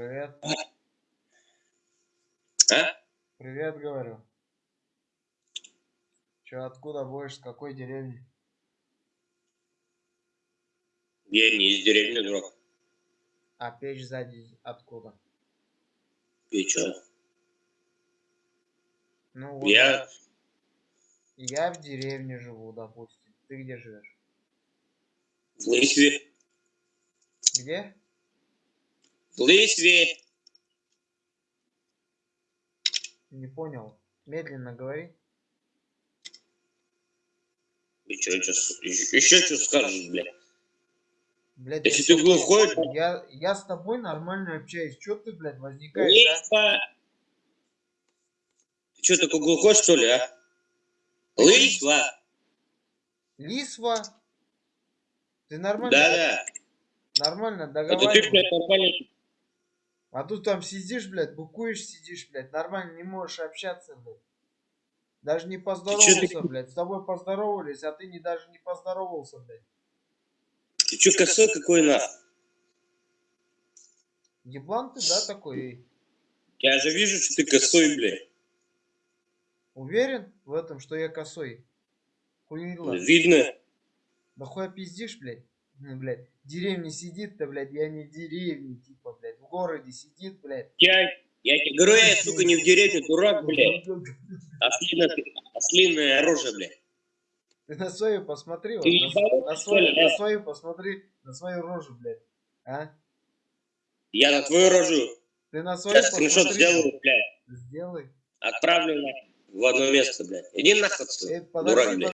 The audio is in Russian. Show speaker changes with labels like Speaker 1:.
Speaker 1: Привет.
Speaker 2: А?
Speaker 1: Привет, говорю. Че, откуда будешь, с какой деревни?
Speaker 2: Я не из деревни, дурак.
Speaker 1: А печь сзади откуда?
Speaker 2: И чё?
Speaker 1: Ну вот.
Speaker 2: Я...
Speaker 1: Я в деревне живу, допустим. Ты где живешь?
Speaker 2: В Лысьве.
Speaker 1: Где?
Speaker 2: В Лысьве.
Speaker 1: Не понял. Медленно говори.
Speaker 2: И чё, чё, с- еще, еще что скажешь, блядь?
Speaker 1: Блядь,
Speaker 2: Если ты глухой,
Speaker 1: Я, я с тобой нормально общаюсь. Че ты, блядь, возникаешь, а?
Speaker 2: Лысьва. Ты что, такой глухой, что ли, а? Лысьва.
Speaker 1: Лисва? Ты нормально?
Speaker 2: Да-да.
Speaker 1: Нормально
Speaker 2: Это ты,
Speaker 1: договаривай.
Speaker 2: блядь, нормально.
Speaker 1: А тут там сидишь, блядь, букуешь, сидишь, блядь, нормально не можешь общаться, блядь. Даже не поздоровался,
Speaker 2: ты-
Speaker 1: блядь. С тобой поздоровались, а ты не даже не поздоровался, блядь.
Speaker 2: Ты чё, косой какой, нахуй?
Speaker 1: Еблан ты, да, такой? эй?
Speaker 2: Я же вижу, что ты косой, блядь.
Speaker 1: Уверен в этом, что я косой? Хуила.
Speaker 2: Видно.
Speaker 1: Да хуя пиздишь, блядь? Ну, блядь, в деревне сидит-то, блядь, я не в деревне, типа, городе сидит, блядь.
Speaker 2: Я, я тебе говорю, я, сука, не в деревне, дурак, блядь. Ослиное, ослиное оружие, блядь.
Speaker 1: Ты на свою посмотри, вот, на, на свою, на свою посмотри, на свою рожу, блядь. А?
Speaker 2: Я на твою рожу.
Speaker 1: Ты на свою
Speaker 2: Сейчас скриншот сделаю, блядь.
Speaker 1: Сделай.
Speaker 2: Отправлю на в одно место, блядь. Иди нахуй дурак, блядь.